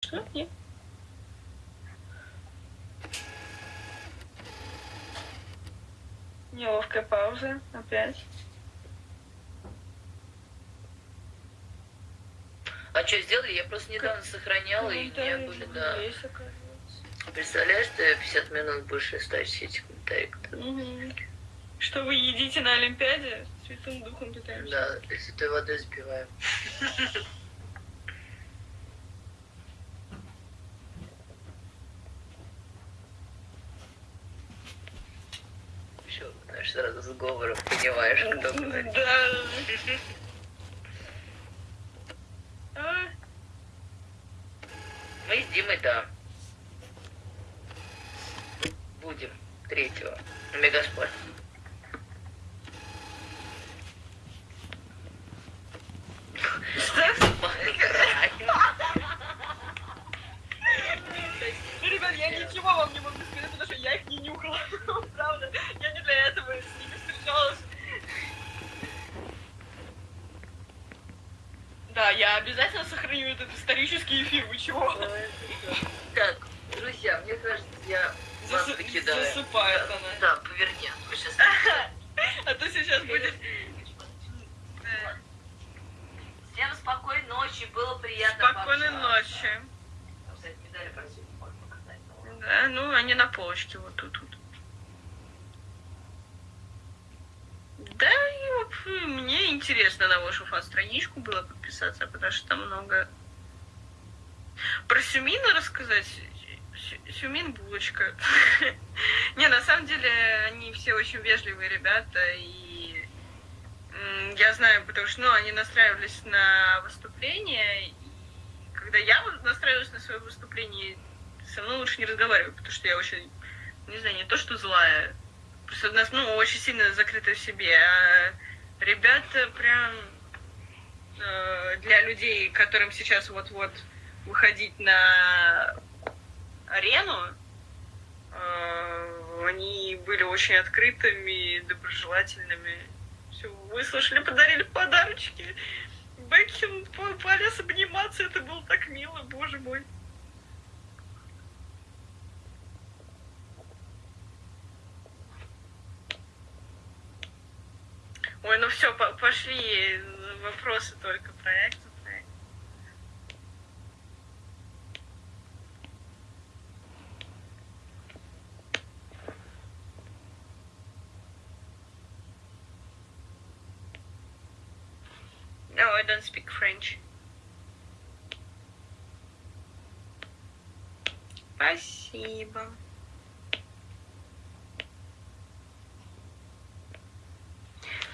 Что? Нет? Неловкая пауза. Опять. А что сделали? Я просто недавно сохраняла, и не были, да. есть. Представляешь, ты 50 минут будешь листать все эти комментарии. Мгм. Что вы едите на Олимпиаде? Святым духом питаемся. Да, если той водой сбиваем. Еще, знаешь, сразу с говором понимаешь, кто говорит. Да. А, Мы с Димой, да. Будем третьего Мегаспорт. Ну, ребят, я ничего вам не могу сказать, потому что я их не нюхала. Правда. Я не для этого с ними встречалась. Да, я обязательно сохраню этот исторический эфир. Вы чего? Так, друзья, мне кажется, я вас покидаю. Засыпает она. Да, поверни. а то сейчас- А то сейчас будет... Всем спокойной ночи, было приятно Спокойной ночи. Да, ну они на полочке вот тут вот. Да, и вот, э, мне интересно на вашу фан-страничку было подписаться, потому что там много... Про Сюмина рассказать? Сю- Сюмин булочка. Не, на самом деле, они все очень вежливые ребята, и я знаю, потому что, ну, они настраивались на выступление, и когда я вот настраиваюсь на свое выступление, со мной лучше не разговаривать, потому что я очень, не знаю, не то что злая, просто у нас, ну, очень сильно закрыта в себе, а ребята прям э, для людей, которым сейчас вот-вот выходить на арену, э, они были очень открытыми, доброжелательными. Все выслушали, подарили подарочки. Бекхин по- полез обниматься, это было так мило, боже мой. Ой, ну все, пошли вопросы только проекта. проект. No, I don't speak French. Спасибо.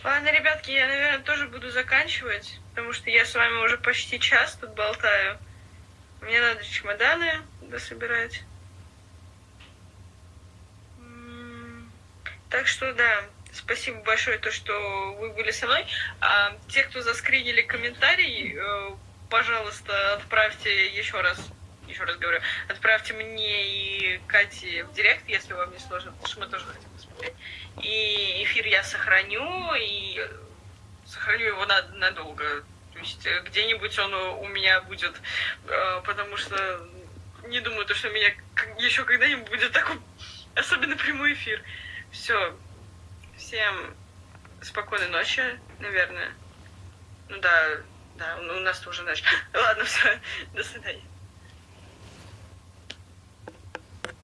Ладно, ребятки, я, наверное, тоже буду заканчивать, потому что я с вами уже почти час тут болтаю. Мне надо чемоданы дособирать. Так что да, спасибо большое, то, что вы были со мной. А те, кто заскринили комментарий, э, пожалуйста, отправьте еще раз, еще раз говорю, отправьте мне и Кате в директ, если вам не сложно, потому что мы тоже хотим посмотреть. И эфир я сохраню, и сохраню его на- надолго. То есть э, где-нибудь он у у меня будет, э, потому что не думаю, то, что у меня еще когда-нибудь будет такой особенно прямой эфир. Все. Всем спокойной ночи, наверное. Ну да, да, у нас тоже ночь. Ладно, все. До свидания.